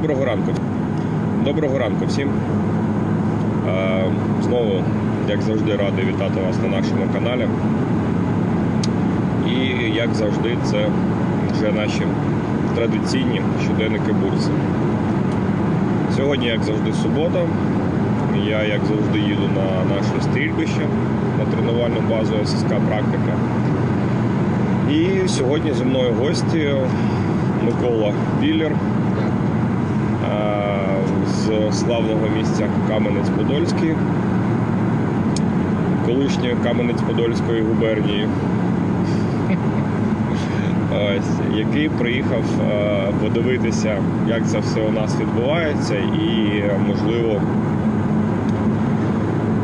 Доброго ранку. Доброго ранку всім. Е, Знову, як завжди, радий вітати вас на нашому каналі. І як завжди, це вже наші традиційні щоденники бурси. Сьогодні, як завжди, субота. Я, як завжди, їду на наше стрільбище на тренувальну базу ССК Практика. І сьогодні зі мною гості Микола Біллер з славного місця Кам'янець-Подольський, колишньої Кам'янець-Подольської губернії, Ось, який приїхав е, подивитися, як це все у нас відбувається, і можливо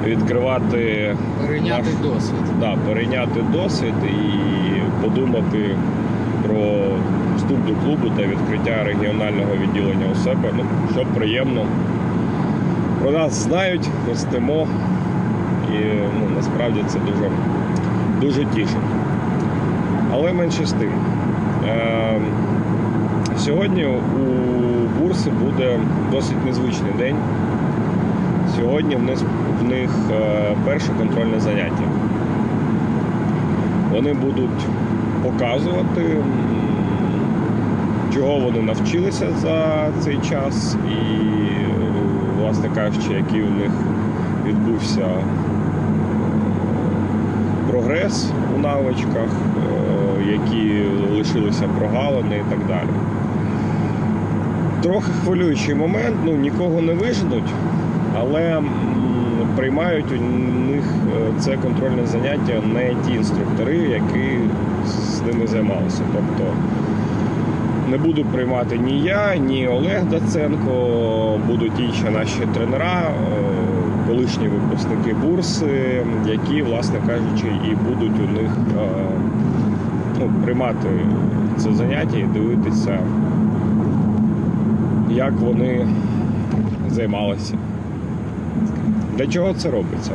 відкривати Перейняти наш- досвід. да, перейняти досвід і подумати про вступ до клубу та відкриття регіонального відділення у себе. Ну, що приємно. Про нас знають, ростемо. І ну, насправді це дуже, дуже тішить. Але менше з тим. Е, сьогодні у бурси буде досить незвичний день. Сьогодні в них, в них е, перше контрольне заняття. Вони будуть показувати, чого вони навчилися за цей час, і, власне кажучи, який у них відбувся е, прогрес у навичках, е, які лишилися прогалини і так далі. Трохи хвилюючий момент, ну нікого не виженуть, але приймають у них е, це контрольне заняття не ті інструктори, які ними займалися. Тобто не буду приймати ні я, ні Олег Даценко, будуть інші наші тренера, е, колишні випускники бурси, які, власне кажучи, і будуть у них е, ну, приймати це заняття і дивитися, як вони займалися. Для чого це робиться?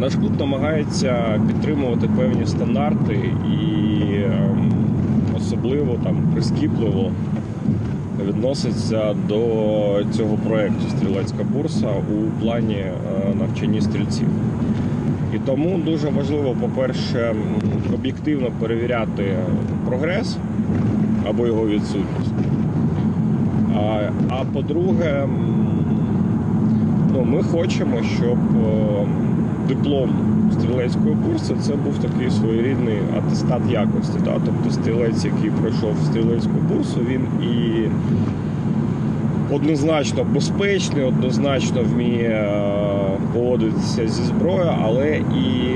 Наш клуб намагається підтримувати певні стандарти і ем, особливо там прискіпливо відноситься до цього проєкту Стрілецька бурса у плані е, навчання стрільців. І тому дуже важливо, по-перше, об'єктивно перевіряти прогрес або його відсутність. А, а по-друге, ну, ми хочемо, щоб е, диплом стрілецької курсу це був такий своєрідний атестат якості. Да? Тобто стрілець, який пройшов стрілецьку курсу, він і однозначно безпечний, однозначно вміє е, поводитися зі зброєю, але і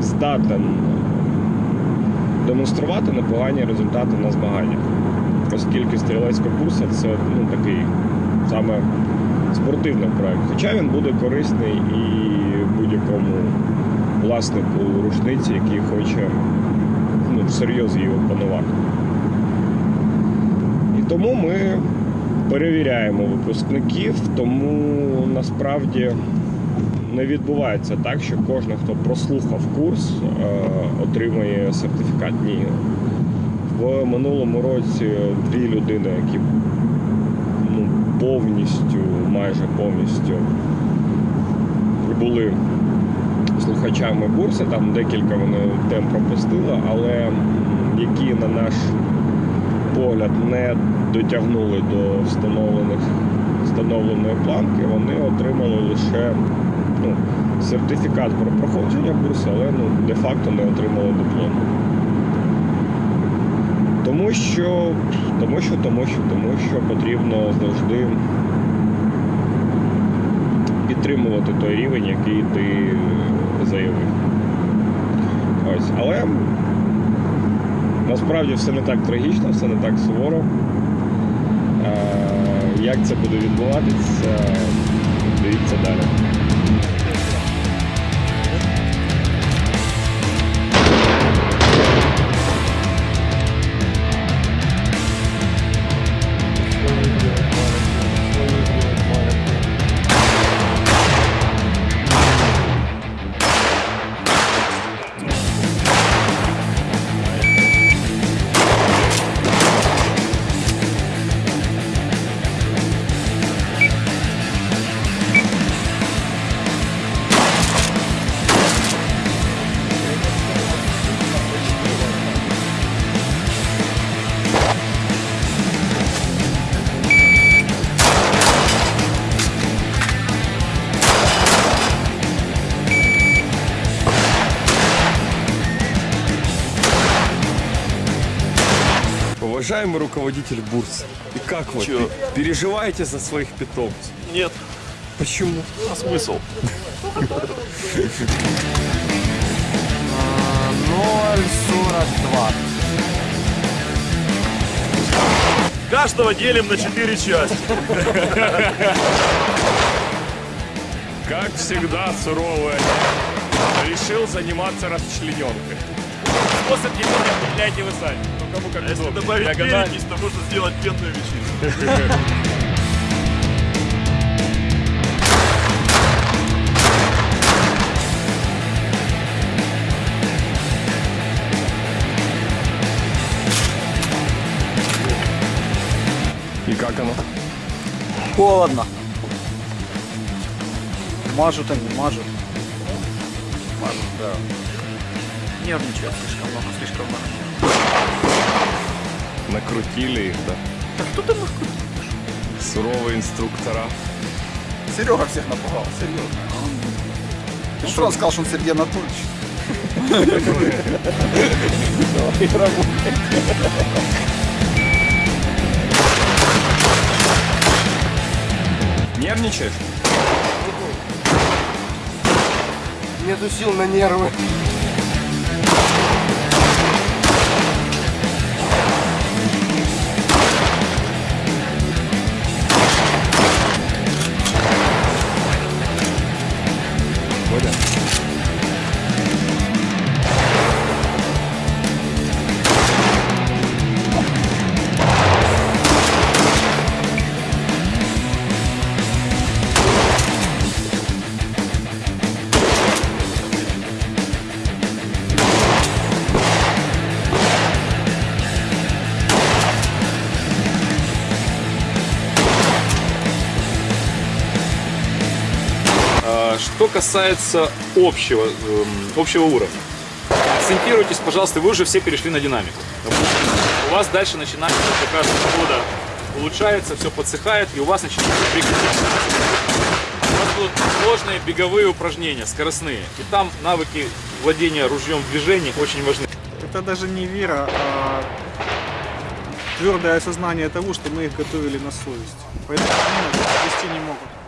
здатен демонструвати непогані результати на змаганнях. Оскільки стрілецька курса це ну, такий саме спортивний проект. Хоча він буде корисний і будь-якому власнику рушниці, який хоче ну, всерйоз її опанувати. І тому ми перевіряємо випускників, тому насправді не відбувається так, що кожен, хто прослухав курс, е, отримує сертифікат. Ні. В минулому році дві людини, які повністю, майже повністю були слухачами курсу, там декілька вони тем пропустили, але які, на наш погляд, не дотягнули до встановлених встановленої планки, вони отримали лише ну, сертифікат про проходження курсу, але ну, де-факто не отримали диплом. Тому що, тому що, тому що, тому що потрібно завжди підтримувати той рівень, який ти заявив. Ось. Але насправді все не так трагічно, все не так суворо. Е, Як це буде відбуватися, дивіться далі. Уважаемый руководитель бурсы, и как вы? Чё? Переживаете за своих питомцев? Нет, Почему? а смысл? 0,42. Каждого делим на четыре части. Как всегда, суровый решил заниматься расчлененкой. Способ деления определяйте вы сами. Ну, кому как Если добавить Диагональ. перекись, то можно сделать пенную вечеринку. И как оно? Холодно. Мажут они, мажут. Мажут, да. Нервничают слишком много, слишком много. Накрутили их, да? Так кто там их Суровые инструктора. Серега всех напугал, серьезно. Ты что он сказал, что он Сергей Анатольевич? Нервничаешь? Нету сил на нервы. Что касается общего, эм, общего уровня, акцентируйтесь, пожалуйста, вы уже все перешли на динамику. У вас дальше начинается по каждому года улучшается, все подсыхает, и у вас начинается прикрепляться. У вас будут сложные беговые упражнения, скоростные. И там навыки владения ружьем в движении очень важны. Это даже не вера, а твердое осознание того, что мы их готовили на совесть. Поэтому они вести не могут.